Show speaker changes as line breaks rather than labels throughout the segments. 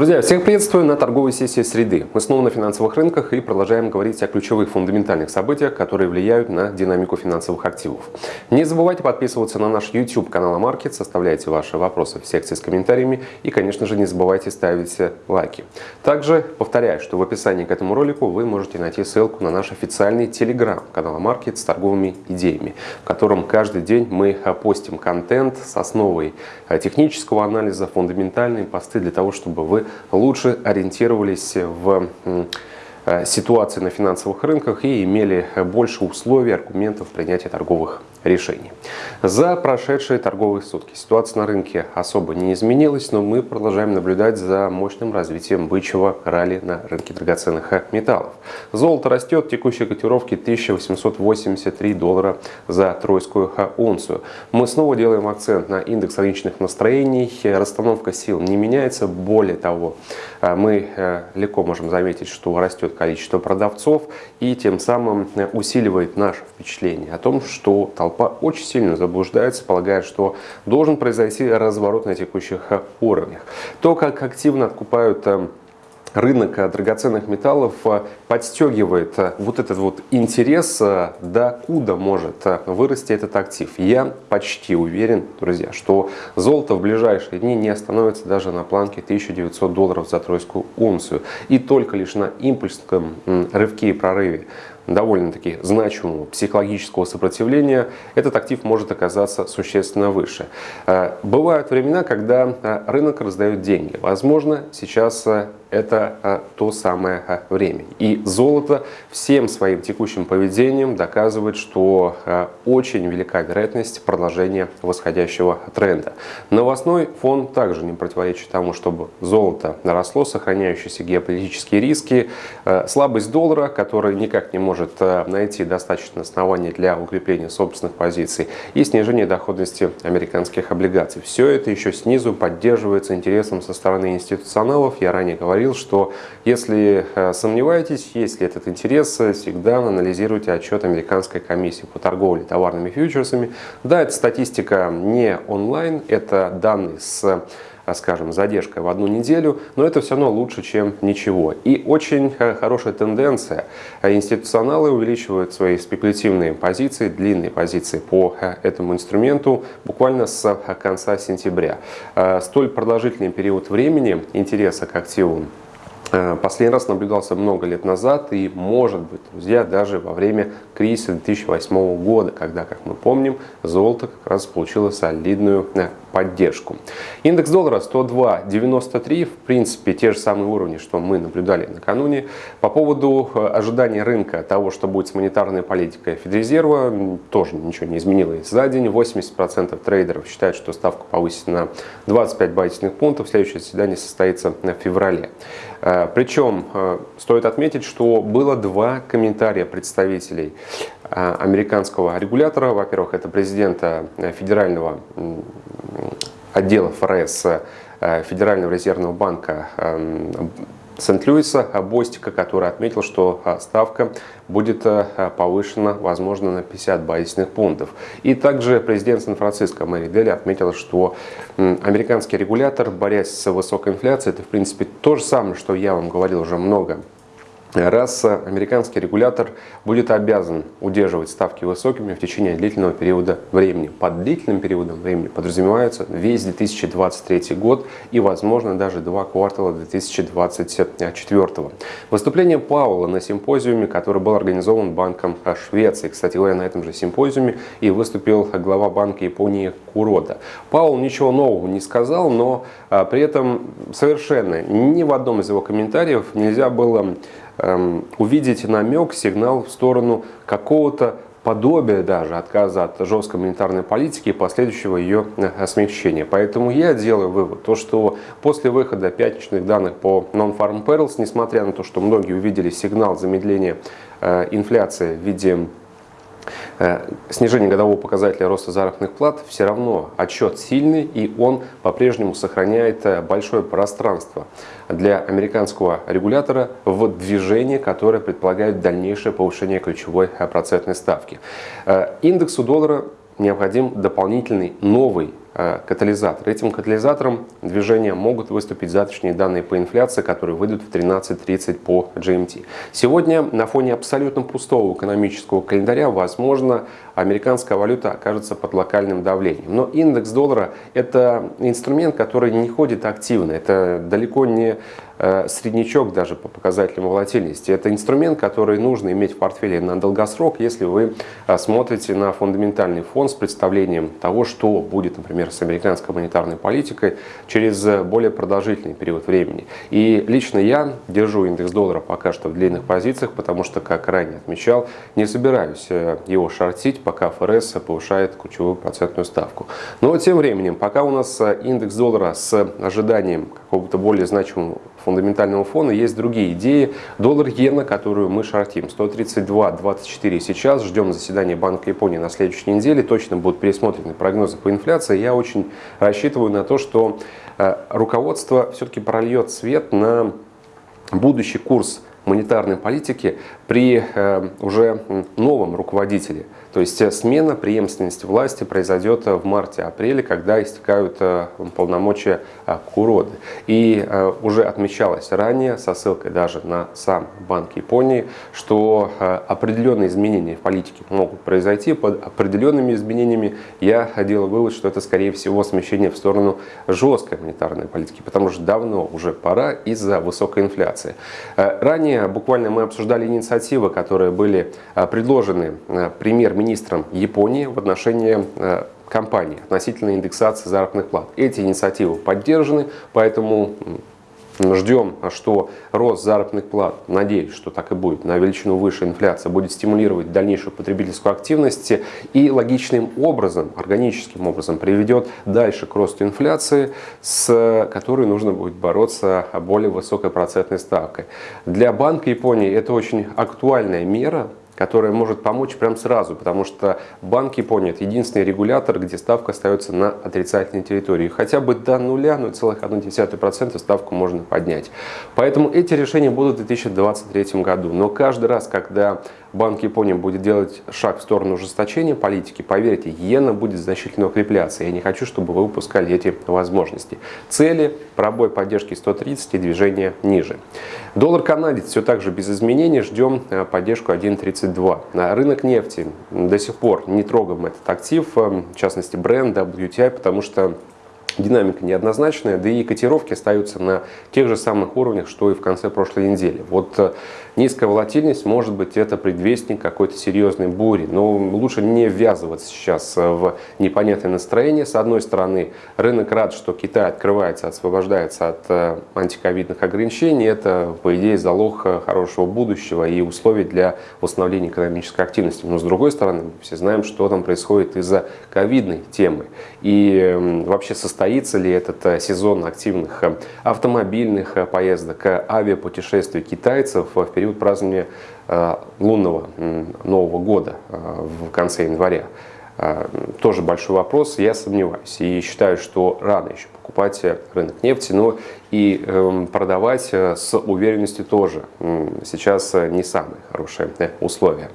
Друзья, всех приветствую на торговой сессии среды. Мы снова на финансовых рынках и продолжаем говорить о ключевых фундаментальных событиях, которые влияют на динамику финансовых активов. Не забывайте подписываться на наш YouTube канал Амаркет, составляйте ваши вопросы в секции с комментариями и, конечно же, не забывайте ставить лайки. Также повторяю, что в описании к этому ролику вы можете найти ссылку на наш официальный телеграм канал Амаркет с торговыми идеями, в котором каждый день мы постим контент с основой технического анализа, фундаментальные посты для того, чтобы вы лучше ориентировались в э, ситуации на финансовых рынках и имели больше условий, аргументов принятия торговых решений. За прошедшие торговые сутки ситуация на рынке особо не изменилась, но мы продолжаем наблюдать за мощным развитием бычьего ралли на рынке драгоценных металлов. Золото растет, текущие котировки 1883 доллара за тройскую унцию. Мы снова делаем акцент на индекс рыночных настроений, расстановка сил не меняется, более того, мы э, легко можем заметить, что растет количество продавцов и тем самым усиливает наше впечатление о том, что толпа толпа очень сильно заблуждается, полагая, что должен произойти разворот на текущих уровнях. То, как активно откупают э, рынок драгоценных металлов э, подстегивает э, вот этот вот интерес, до куда может вырасти этот актив. Я почти уверен, друзья, что золото в ближайшие дни не остановится даже на планке 1900 долларов за тройскую унцию. И только лишь на импульсном рывке и прорыве довольно-таки значимого психологического сопротивления, этот актив может оказаться существенно выше. Э, бывают времена, когда э, рынок раздает деньги. Возможно, сейчас э, это то самое время. И золото всем своим текущим поведением доказывает, что очень велика вероятность продолжения восходящего тренда. Новостной фон также не противоречит тому, чтобы золото наросло, сохраняющиеся геополитические риски, слабость доллара, который никак не может найти достаточно оснований для укрепления собственных позиций и снижения доходности американских облигаций. Все это еще снизу поддерживается интересом со стороны институционалов. Я ранее говорил, что если э, сомневаетесь, есть ли этот интерес, всегда анализируйте отчет Американской комиссии по торговле товарными фьючерсами. Да, эта статистика не онлайн, это данные с скажем, задержкой в одну неделю, но это все равно лучше, чем ничего. И очень э, хорошая тенденция. Институционалы увеличивают свои спекулятивные позиции, длинные позиции по э, этому инструменту буквально с э, конца сентября. Столь продолжительный период времени интереса к активу Последний раз наблюдался много лет назад и, может быть, друзья, даже во время кризиса 2008 года, когда, как мы помним, золото как раз получило солидную поддержку. Индекс доллара 102.93, в принципе, те же самые уровни, что мы наблюдали накануне. По поводу э, ожидания рынка того, что будет с монетарной политикой Федрезерва, тоже ничего не изменилось за день. 80% трейдеров считают, что ставку повысит на 25 базисных пунктов. Следующее заседание состоится в феврале. Э, Причем э, стоит отметить, что было два комментария представителей американского регулятора. Во-первых, это президента федерального отдела ФРС э, Федерального резервного банка эм, Сент-Луиса Бостика, который отметил, что э, ставка будет э, повышена, возможно, на 50 базисных пунктов. И также президент Сан-Франциско Мэри Дели отметил, что американский регулятор, борясь с высокой инфляцией, это, в принципе, то же самое, что я вам говорил уже много раз американский регулятор будет обязан удерживать ставки высокими в течение длительного периода времени. Под длительным периодом времени подразумевается весь 2023 год и, возможно, даже два квартала 2024. Выступление Пауэлла на симпозиуме, который был организован Банком Швеции. Кстати говоря, на этом же симпозиуме и выступил глава Банка Японии Курода. Пауэлл ничего нового не сказал, но а, при этом совершенно ни в одном из его комментариев нельзя было Эм, увидеть намек, сигнал в сторону какого-то подобия даже отказа от жесткой монетарной политики и последующего ее э, смягчения. Поэтому я делаю вывод, то, что после выхода пятничных данных по Non-Farm Payrolls, несмотря на то, что многие увидели сигнал замедления э, инфляции в виде снижение годового показателя роста заработных плат, все равно отчет сильный и он по-прежнему сохраняет э, большое пространство для американского регулятора в движении, которое предполагает дальнейшее повышение ключевой э, процентной ставки. Индексу доллара необходим дополнительный новый э, катализатор. Этим катализатором движения могут выступить завтрашние данные по инфляции, которые выйдут в 13.30 по GMT. Сегодня на фоне абсолютно пустого экономического календаря, возможно, американская валюта окажется под локальным давлением. Но индекс доллара – это инструмент, который не ходит активно. Это далеко не Э, среднячок даже по показателям волатильности. Это инструмент, который нужно иметь в портфеле на долгосрок, если вы э, смотрите на фундаментальный фон с представлением того, что будет, например, с американской монетарной политикой через более продолжительный период времени. И лично я держу индекс доллара пока что в длинных позициях, потому что, как ранее отмечал, не собираюсь э, его шортить, пока ФРС повышает ключевую процентную ставку. Но тем временем, пока у нас индекс доллара с ожиданием какого-то более значимого фундаментального фона есть другие идеи. Доллар-иена, которую мы шортим, 132.24 сейчас. Ждем заседания Банка Японии на следующей неделе. Точно будут пересмотрены прогнозы по инфляции. Я очень рассчитываю на то, что э, руководство все-таки прольет свет на будущий курс монетарной политики при э, уже новом руководителе. То есть э, смена преемственности власти произойдет э, в марте-апреле, когда истекают полномочия Куроды. И уже отмечалось ранее, со ссылкой даже на сам Банк Японии, что определенные изменения в политике могут произойти. Под определенными изменениями я делал вывод, что это скорее всего смещение в сторону жесткой монетарной политики, потому что давно уже пора из-за высокой инфляции. Ранее буквально мы обсуждали инициативы, которые были предложены премьер министром Японии в отношении э, компании относительно индексации заработных плат. Эти инициативы поддержаны, поэтому Ждем, что рост заработных плат, надеюсь, что так и будет, на величину выше инфляция будет стимулировать дальнейшую потребительскую активность и логичным образом, органическим образом приведет дальше к росту инфляции, с которой нужно будет бороться более высокой процентной ставкой. Для Банка Японии это очень актуальная мера, которая может помочь прямо сразу, потому что Банк Японии – это единственный регулятор, где ставка остается на отрицательной территории. Хотя бы до нуля, 0,1% ставку можно поднять. Поэтому эти решения будут в 2023 году. Но каждый раз, когда Банк Японии будет делать шаг в сторону ужесточения политики, поверьте, иена будет значительно укрепляться. Я не хочу, чтобы вы упускали эти возможности. Цели – пробой поддержки 130 и движение ниже. Доллар канадец все так же без изменений. Ждем э, поддержку 1.32. Рынок нефти. До сих пор не трогаем этот актив, э, в частности бренд WTI, потому что динамика неоднозначная, да и котировки остаются на тех же самых уровнях, что и в конце прошлой недели. Вот э, низкая волатильность, может быть, это предвестник какой-то серьезной бури, но лучше не ввязываться сейчас э, в непонятное настроение. С одной стороны, рынок рад, что Китай открывается, освобождается от э, антиковидных ограничений. Это, по идее, залог хорошего будущего и условий для восстановления экономической активности. Но с другой стороны, мы все знаем, что там происходит из-за ковидной темы. И вообще состояние состоится ли этот э, сезон активных э, автомобильных э, поездок, авиапутешествий китайцев в период празднования лунного Нового года в конце января. Тоже большой вопрос, я сомневаюсь. И считаю, что рано еще покупать рынок нефти, но и эм, продавать э, с уверенностью тоже сейчас э, не самые хорошие э, условия.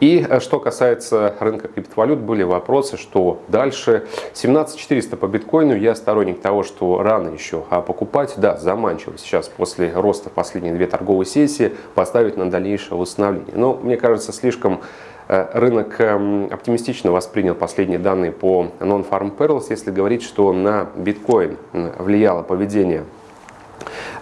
И что касается рынка криптовалют, были вопросы, что дальше 17400 по биткоину, я сторонник того, что рано еще а покупать, да, заманчиво сейчас после роста последние две торговые сессии поставить на дальнейшее восстановление. Но мне кажется, слишком Э, рынок эм, оптимистично воспринял последние данные по Non-Farm Perils, если говорить, что на биткоин влияло поведение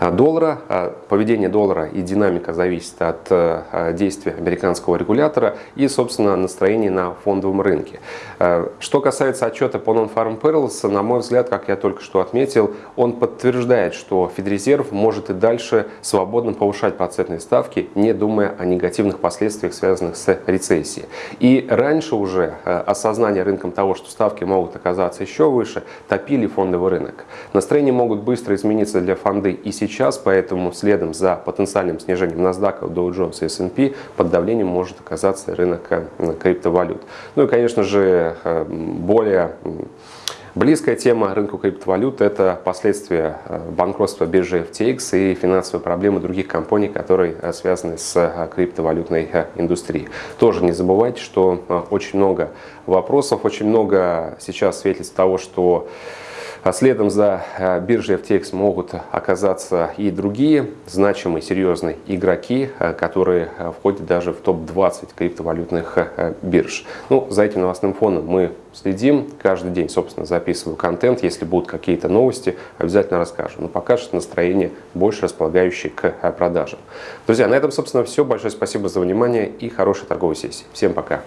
доллара. А, поведение доллара и динамика зависит от а, действия американского регулятора и, собственно, настроения на фондовом рынке. Что касается отчета по Non-Farm Perils, на мой взгляд, как я только что отметил, он подтверждает, что Федрезерв может и дальше свободно повышать процентные ставки, не думая о негативных последствиях, связанных с рецессией. И раньше уже осознание рынком того, что ставки могут оказаться еще выше, топили фондовый рынок. Настроения могут быстро измениться для фонды и сейчас поэтому следом за потенциальным снижением NASDAQ, Dow Jones и S&P под давлением может оказаться рынок э, криптовалют. Ну и, конечно же, э, более Близкая тема рынку криптовалют – это последствия банкротства биржи FTX и финансовые проблемы других компаний, которые связаны с криптовалютной индустрией. Тоже не забывайте, что очень много вопросов, очень много сейчас свидетельств того, что а следом за э, биржей FTX могут оказаться и другие значимые, серьезные игроки, э, которые э, входят даже в топ-20 криптовалютных бирж. Ну, за этим новостным фоном мы следим. Каждый день, собственно, записываю контент. Если будут какие-то новости, обязательно расскажу. Но пока что настроение больше располагающее к продажам. Друзья, на этом, собственно, все. Большое спасибо за внимание и хорошей торговой сессии. Всем пока.